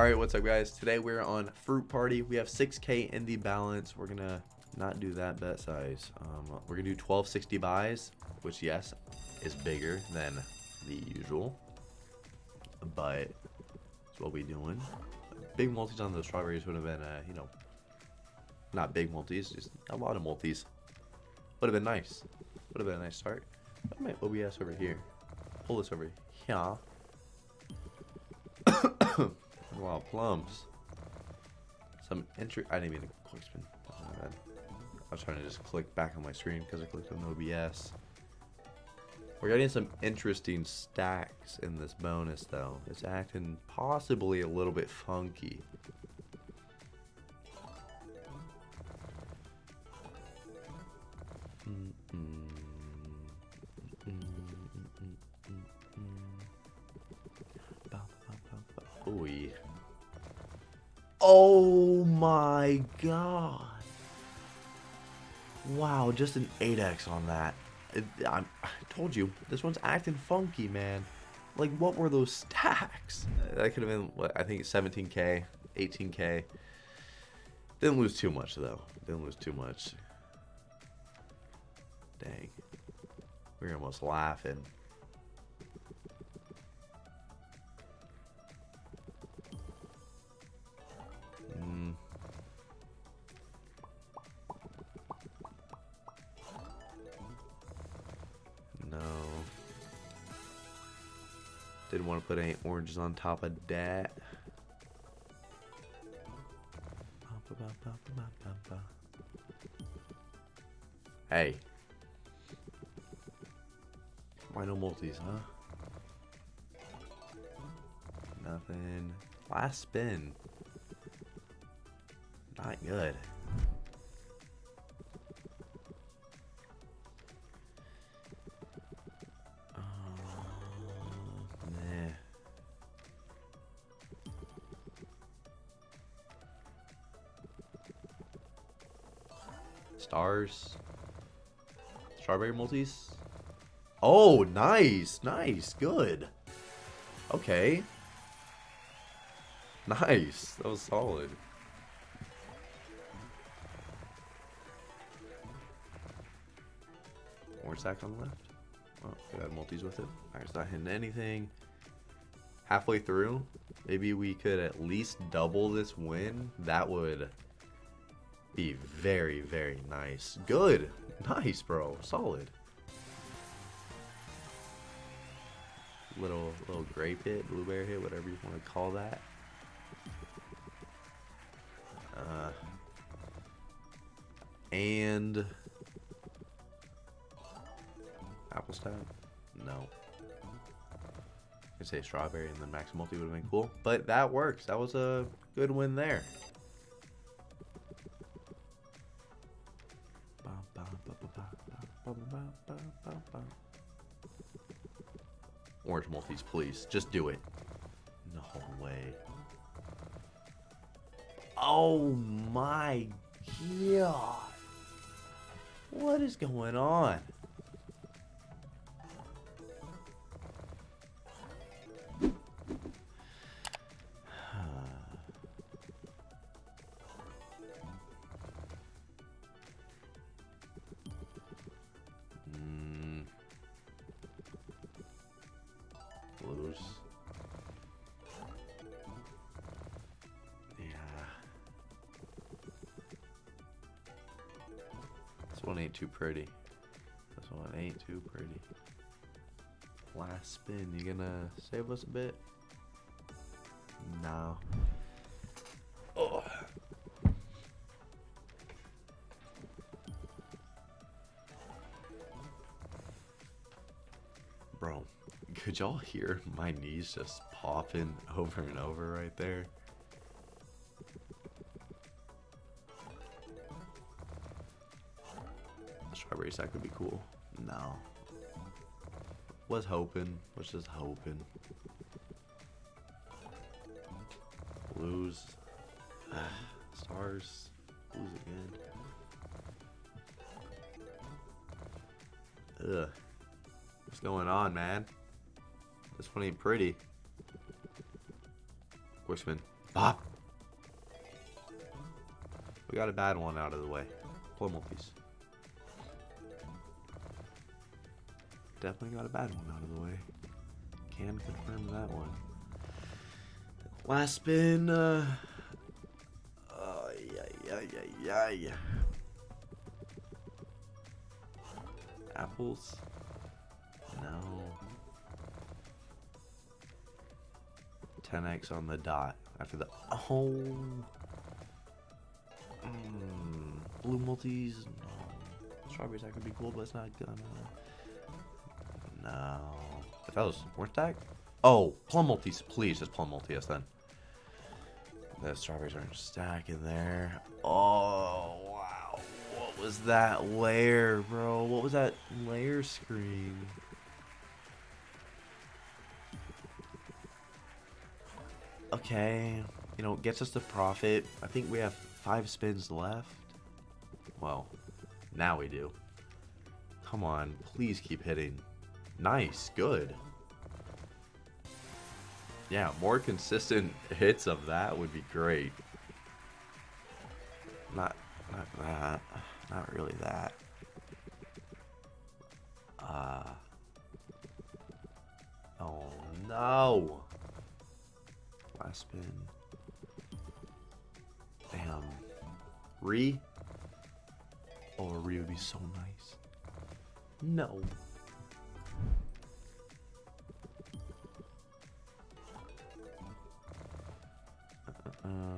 Alright, what's up guys? Today we're on Fruit Party. We have 6k in the balance. We're gonna not do that bet size. Um, we're gonna do 1260 buys, which yes, is bigger than the usual. But that's what we doing. Big multis on the strawberries would have been, uh, you know, not big multis, just a lot of multis. Would have been nice. Would have been a nice start. My OBS over here. Pull this over here. Of plums. Some entry. I didn't even quick spin. I was trying to just click back on my screen because I clicked on OBS. We're getting some interesting stacks in this bonus though. It's acting possibly a little bit funky. Oh my god. Wow, just an 8x on that. I, I told you, this one's acting funky, man. Like, what were those stacks? That could have been, what, I think 17k, 18k. Didn't lose too much, though. Didn't lose too much. Dang. we're almost laughing. Didn't want to put any oranges on top of that. Hey. Why no multis, huh? Nothing. Last spin. Not good. Stars. Strawberry multis. Oh, nice. Nice. Good. Okay. Nice. That was solid. Orange sack on the left. Oh, we got multis with it. Alright, it's not hitting anything. Halfway through, maybe we could at least double this win. That would be very, very nice. Good. Nice, bro. Solid. Little little grape hit, blueberry hit, whatever you want to call that. Uh, and apple stout? No. I'd say strawberry and then max multi would have been cool. But that works. That was a good win there. Please. Just do it. No way. Oh my god. What is going on? Yeah. This one ain't too pretty. This one ain't too pretty. Last spin, you gonna save us a bit? Could y'all hear my knees just popping over and over right there? Strawberry sack would be cool. No. Was hoping. Was just hoping. Blues. Stars. Blues again. Ugh. What's going on, man? This one ain't pretty. Horseman. Bop. We got a bad one out of the way. Plum multis. Definitely got a bad one out of the way. Can confirm that one. Last spin. Uh, oh, yeah, yeah, yeah, yeah. Apples. 10x on the dot after the. Oh. Mm, blue multis. No. Strawberries that could be cool, but it's not gonna. No. If that was orange stack? Oh, plum multis, please, just plum multis then. The strawberries aren't stacking there. Oh, wow. What was that layer, bro? What was that layer screen? Okay. You know, gets us the profit. I think we have five spins left. Well, now we do. Come on, please keep hitting. Nice, good. Yeah, more consistent hits of that would be great. Not, not that. Not really that. Uh. Oh no. Last spin. Damn. Re? Oh, re would be so nice. No. Uh, hmm.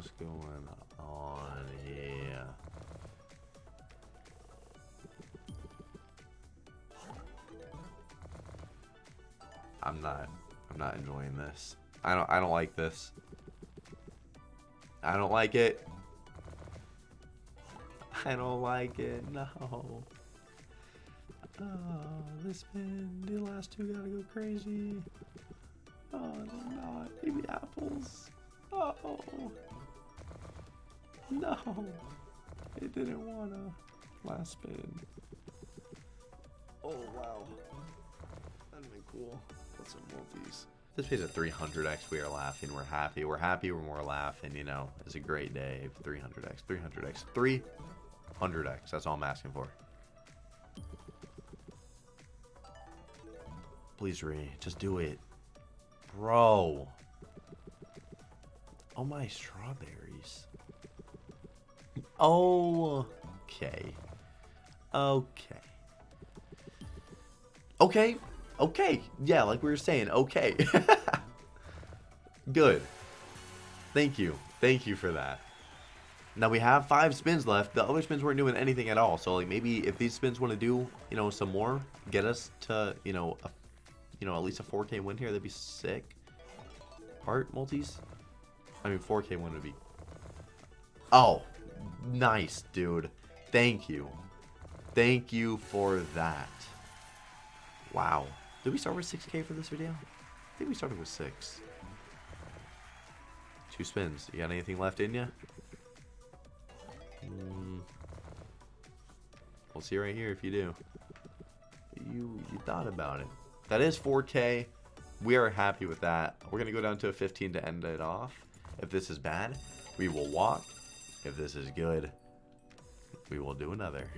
What's going on here? I'm not I'm not enjoying this. I don't I don't like this. I don't like it. I don't like it. No. Oh, this man, the last two gotta go crazy. Oh, they're not. Maybe apples. Oh. No. It didn't wanna. Last spin. Oh, wow. That'd been cool. Put some multis. This pays a 300x. We are laughing. We're happy. We're happy we're more laughing. You know, it's a great day. 300x, 300x, 300x. That's all I'm asking for. Please, Ree. Just do it. Bro. Oh, my strawberries. Oh, okay. Okay. Okay. Okay. Yeah, like we were saying, okay. Good. Thank you. Thank you for that. Now we have five spins left. The other spins weren't doing anything at all. So like maybe if these spins want to do, you know, some more, get us to, you know, a, you know, at least a 4K win here, that'd be sick. Heart multis? I mean, 4K win would be. Oh, nice, dude. Thank you. Thank you for that. Wow. Did we start with 6k for this video? I think we started with 6. Two spins. You got anything left in you? Mm. We'll see right here if you do. You, you thought about it. That is 4k. We are happy with that. We're going to go down to a 15 to end it off. If this is bad, we will walk. If this is good, we will do another.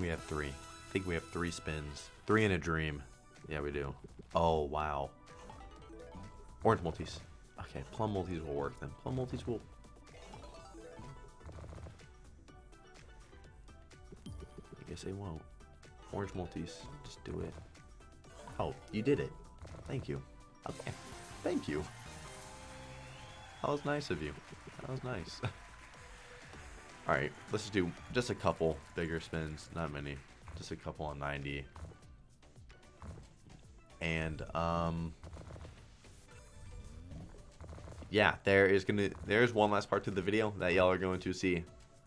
Think we have three. I think we have three spins. Three in a dream. Yeah, we do. Oh, wow. Orange multis. Okay, plum multis will work then. Plum multis will... I guess they won't. Orange multis. Just do it. Oh, you did it. Thank you. Okay. Thank you. That was nice of you. That was nice. Alright, let's do just a couple bigger spins. Not many. Just a couple on 90. And, um... Yeah, there is gonna there's one last part to the video that y'all are going to see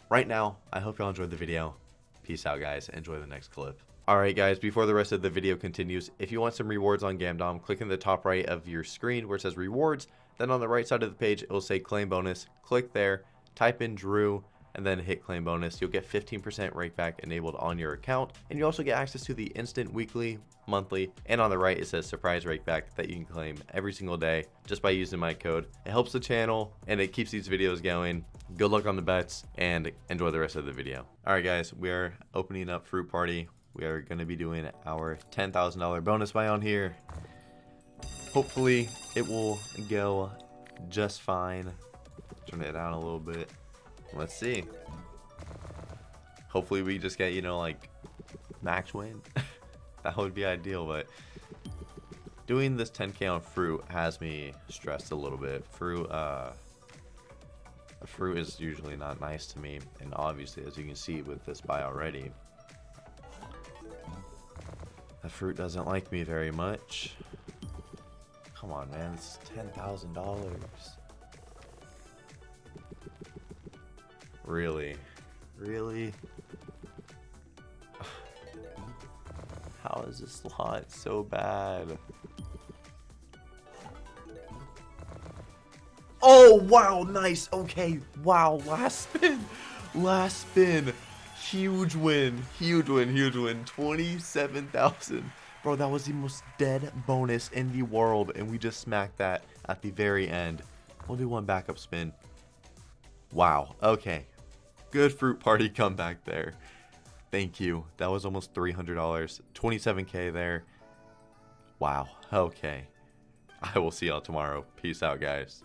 right now. I hope y'all enjoyed the video. Peace out, guys. Enjoy the next clip. Alright guys, before the rest of the video continues, if you want some rewards on Gamdom, click in the top right of your screen where it says rewards, then on the right side of the page, it will say claim bonus. Click there, type in Drew, and then hit claim bonus. You'll get 15% rakeback enabled on your account, and you also get access to the instant weekly, monthly, and on the right it says surprise rakeback that you can claim every single day just by using my code. It helps the channel and it keeps these videos going. Good luck on the bets and enjoy the rest of the video. Alright guys, we are opening up Fruit Party we are going to be doing our $10,000 bonus buy on here. Hopefully it will go just fine. Turn it down a little bit. Let's see. Hopefully we just get, you know, like max win. that would be ideal, but doing this 10k on fruit has me stressed a little bit. Fruit, uh, fruit is usually not nice to me, and obviously, as you can see with this buy already, the fruit doesn't like me very much. Come on, man. It's $10,000. Really? Really? How is this lot so bad? Oh, wow, nice. Okay, wow, last spin. Last spin. Huge win. Huge win. Huge win. 27,000. Bro, that was the most dead bonus in the world. And we just smacked that at the very end. We'll do one backup spin. Wow. Okay. Good fruit party comeback there. Thank you. That was almost $300. 27k there. Wow. Okay. I will see y'all tomorrow. Peace out, guys.